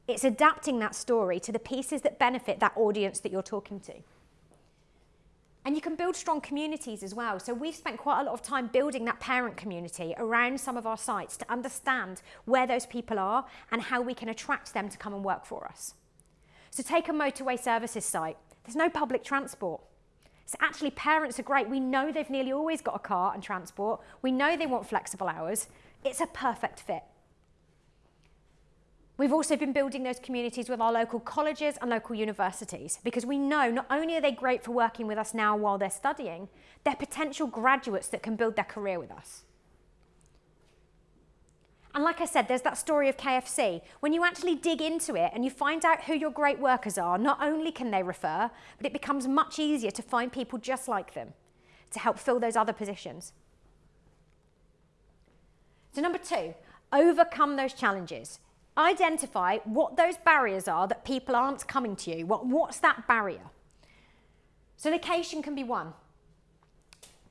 It's adapting that story to the pieces that benefit that audience that you're talking to. And you can build strong communities as well. So we've spent quite a lot of time building that parent community around some of our sites to understand where those people are and how we can attract them to come and work for us. So take a motorway services site. There's no public transport. So actually parents are great. We know they've nearly always got a car and transport. We know they want flexible hours. It's a perfect fit. We've also been building those communities with our local colleges and local universities because we know not only are they great for working with us now while they're studying, they're potential graduates that can build their career with us. And like I said, there's that story of KFC. When you actually dig into it and you find out who your great workers are, not only can they refer, but it becomes much easier to find people just like them to help fill those other positions. So number two, overcome those challenges. Identify what those barriers are that people aren't coming to you. What, what's that barrier? So location can be one.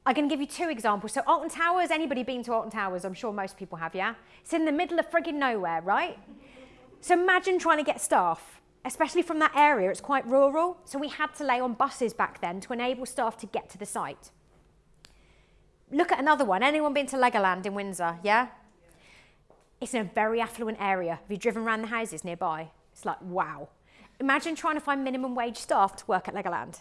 I'm going to give you two examples. So Alton Towers, anybody been to Alton Towers? I'm sure most people have, yeah? It's in the middle of frigging nowhere, right? So imagine trying to get staff, especially from that area. It's quite rural. So we had to lay on buses back then to enable staff to get to the site. Look at another one. Anyone been to Legoland in Windsor, yeah? It's in a very affluent area. Have you driven around the houses nearby? It's like, wow. Imagine trying to find minimum wage staff to work at Legoland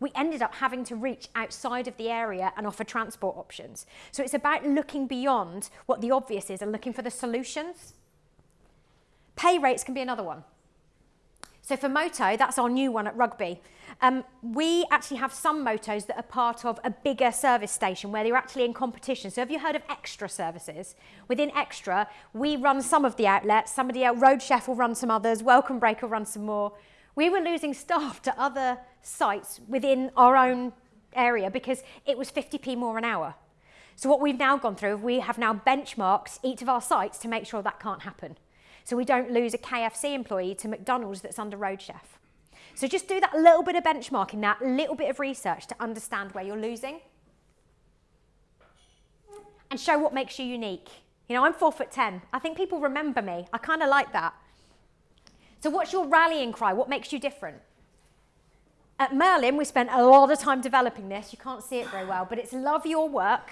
we ended up having to reach outside of the area and offer transport options. So it's about looking beyond what the obvious is and looking for the solutions. Pay rates can be another one. So for Moto, that's our new one at Rugby. Um, we actually have some motos that are part of a bigger service station where they're actually in competition. So have you heard of extra services? Within extra, we run some of the outlets, somebody else, Roadchef will run some others, Welcome Break will run some more. We were losing staff to other sites within our own area because it was 50p more an hour. So what we've now gone through, we have now benchmarked each of our sites to make sure that can't happen. So we don't lose a KFC employee to McDonald's that's under Roadchef. So just do that little bit of benchmarking, that little bit of research to understand where you're losing. And show what makes you unique. You know, I'm four foot 10. I think people remember me. I kind of like that. So what's your rallying cry? What makes you different? At Merlin, we spent a lot of time developing this. You can't see it very well, but it's love your work,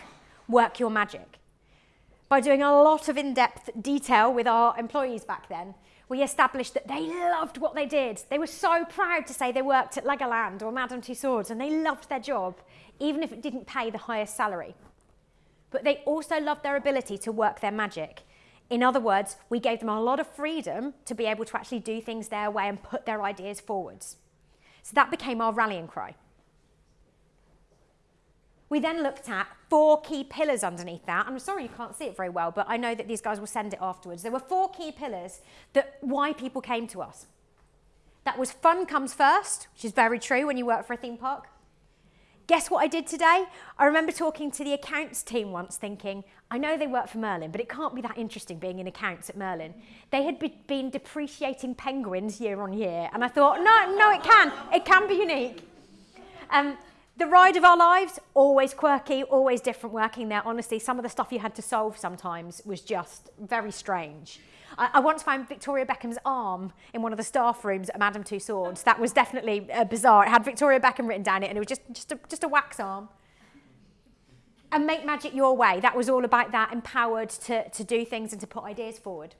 work your magic. By doing a lot of in-depth detail with our employees back then, we established that they loved what they did. They were so proud to say they worked at Legoland or Madame Tussauds and they loved their job, even if it didn't pay the highest salary. But they also loved their ability to work their magic in other words, we gave them a lot of freedom to be able to actually do things their way and put their ideas forwards. So that became our rallying cry. We then looked at four key pillars underneath that. I'm sorry you can't see it very well, but I know that these guys will send it afterwards. There were four key pillars that why people came to us. That was fun comes first, which is very true when you work for a theme park. Guess what I did today? I remember talking to the accounts team once thinking, I know they work for Merlin, but it can't be that interesting being in accounts at Merlin. They had be been depreciating penguins year on year, and I thought, no, no, it can. It can be unique. Um, the ride of our lives, always quirky, always different working there. Honestly, some of the stuff you had to solve sometimes was just very strange. I, I once found Victoria Beckham's arm in one of the staff rooms at Madame Tussauds. That was definitely uh, bizarre. It had Victoria Beckham written down it and it was just, just, a, just a wax arm. And make magic your way. That was all about that, empowered to, to do things and to put ideas forward.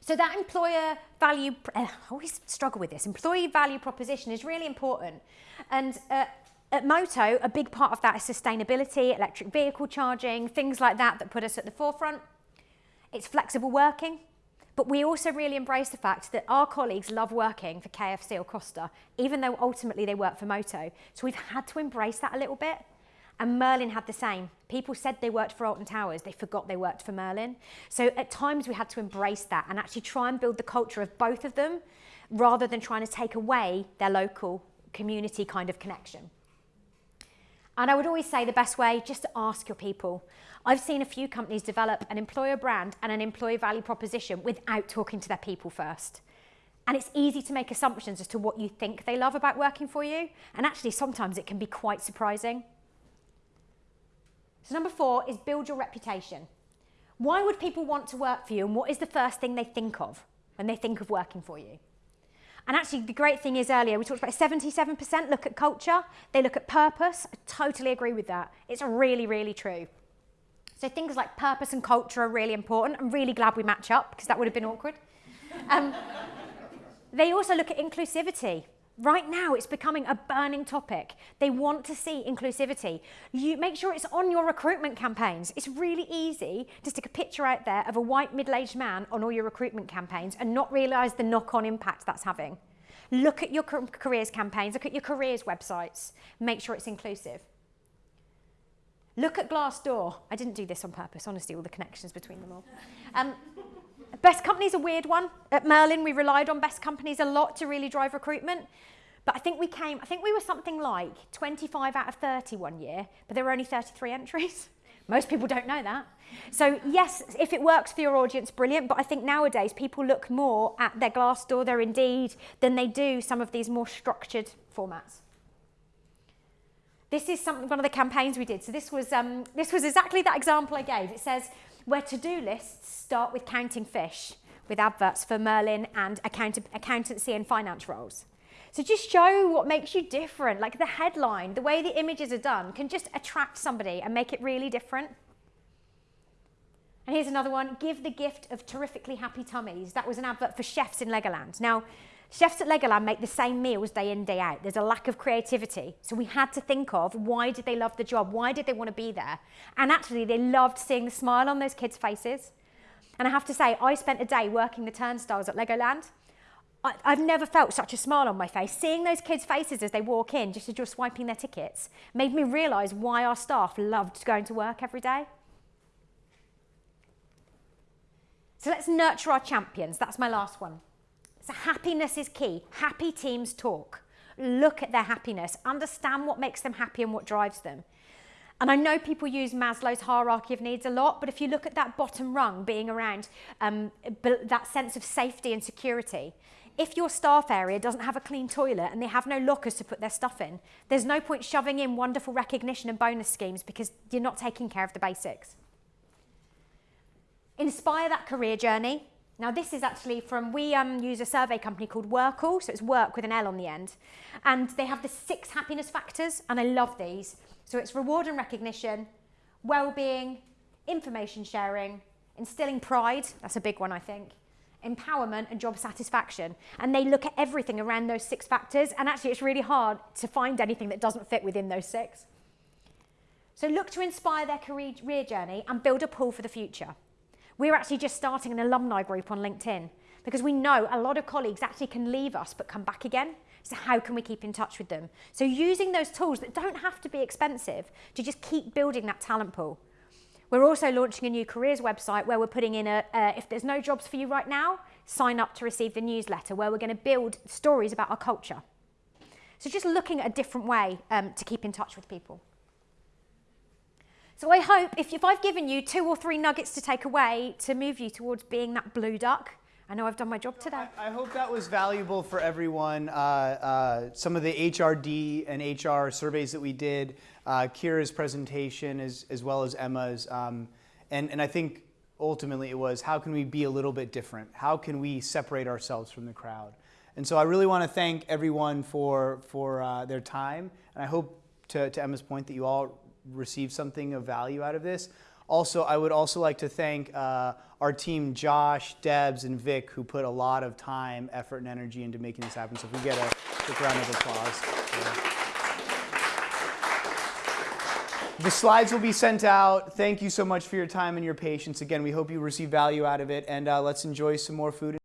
So that employer value, uh, I always struggle with this, employee value proposition is really important. And uh, at Moto, a big part of that is sustainability, electric vehicle charging, things like that that put us at the forefront. It's flexible working. But we also really embrace the fact that our colleagues love working for KFC or Costa, even though ultimately they work for Moto. So we've had to embrace that a little bit. And Merlin had the same. People said they worked for Alton Towers, they forgot they worked for Merlin. So at times we had to embrace that and actually try and build the culture of both of them rather than trying to take away their local community kind of connection. And I would always say the best way, just to ask your people. I've seen a few companies develop an employer brand and an employee value proposition without talking to their people first. And it's easy to make assumptions as to what you think they love about working for you. And actually, sometimes it can be quite surprising. So number four is build your reputation. Why would people want to work for you and what is the first thing they think of when they think of working for you? And actually, the great thing is earlier, we talked about 77% look at culture, they look at purpose. I totally agree with that. It's really, really true. So things like purpose and culture are really important. I'm really glad we match up because that would have been awkward. Um, they also look at inclusivity. Right now, it's becoming a burning topic. They want to see inclusivity. You make sure it's on your recruitment campaigns. It's really easy to stick a picture out there of a white middle-aged man on all your recruitment campaigns and not realise the knock-on impact that's having. Look at your careers campaigns, look at your careers websites, make sure it's inclusive. Look at Glassdoor. I didn't do this on purpose, honestly, all the connections between them all. Um, best company's a weird one. At Merlin, we relied on best companies a lot to really drive recruitment. But I think we came, I think we were something like 25 out of 30 one year, but there were only 33 entries. <laughs> Most people don't know that. So yes, if it works for your audience, brilliant. But I think nowadays people look more at their Glassdoor, their Indeed, than they do some of these more structured formats. This is some, one of the campaigns we did. So this was, um, this was exactly that example I gave. It says, where to-do lists start with counting fish, with adverts for Merlin and account accountancy and finance roles. So just show what makes you different, like the headline, the way the images are done can just attract somebody and make it really different. And here's another one, give the gift of terrifically happy tummies. That was an advert for chefs in Legoland. Now, Chefs at Legoland make the same meals day in, day out. There's a lack of creativity. So we had to think of why did they love the job? Why did they want to be there? And actually, they loved seeing the smile on those kids' faces. And I have to say, I spent a day working the turnstiles at Legoland. I, I've never felt such a smile on my face. Seeing those kids' faces as they walk in, just as you're swiping their tickets, made me realise why our staff loved going to work every day. So let's nurture our champions. That's my last one. Happiness is key. Happy teams talk. Look at their happiness. Understand what makes them happy and what drives them. And I know people use Maslow's hierarchy of needs a lot, but if you look at that bottom rung being around um, that sense of safety and security, if your staff area doesn't have a clean toilet and they have no lockers to put their stuff in, there's no point shoving in wonderful recognition and bonus schemes because you're not taking care of the basics. Inspire that career journey. Now this is actually from, we um, use a survey company called Workl, so it's work with an L on the end. And they have the six happiness factors, and I love these. So it's reward and recognition, well-being, information sharing, instilling pride, that's a big one I think, empowerment and job satisfaction. And they look at everything around those six factors, and actually it's really hard to find anything that doesn't fit within those six. So look to inspire their career journey and build a pool for the future. We're actually just starting an alumni group on LinkedIn because we know a lot of colleagues actually can leave us but come back again. So how can we keep in touch with them? So using those tools that don't have to be expensive to just keep building that talent pool. We're also launching a new careers website where we're putting in a, uh, if there's no jobs for you right now, sign up to receive the newsletter where we're going to build stories about our culture. So just looking at a different way um, to keep in touch with people. So I hope if, if I've given you two or three nuggets to take away to move you towards being that blue duck, I know I've done my job today. I, I hope that was valuable for everyone. Uh, uh, some of the HRD and HR surveys that we did, uh, Kira's presentation, as, as well as Emma's, um, and, and I think ultimately it was how can we be a little bit different? How can we separate ourselves from the crowd? And so I really want to thank everyone for, for uh, their time, and I hope, to, to Emma's point, that you all received something of value out of this. Also, I would also like to thank uh, our team, Josh, Debs, and Vic, who put a lot of time, effort, and energy into making this happen. So if we get a quick round of applause. Yeah. The slides will be sent out. Thank you so much for your time and your patience. Again, we hope you receive value out of it, and uh, let's enjoy some more food.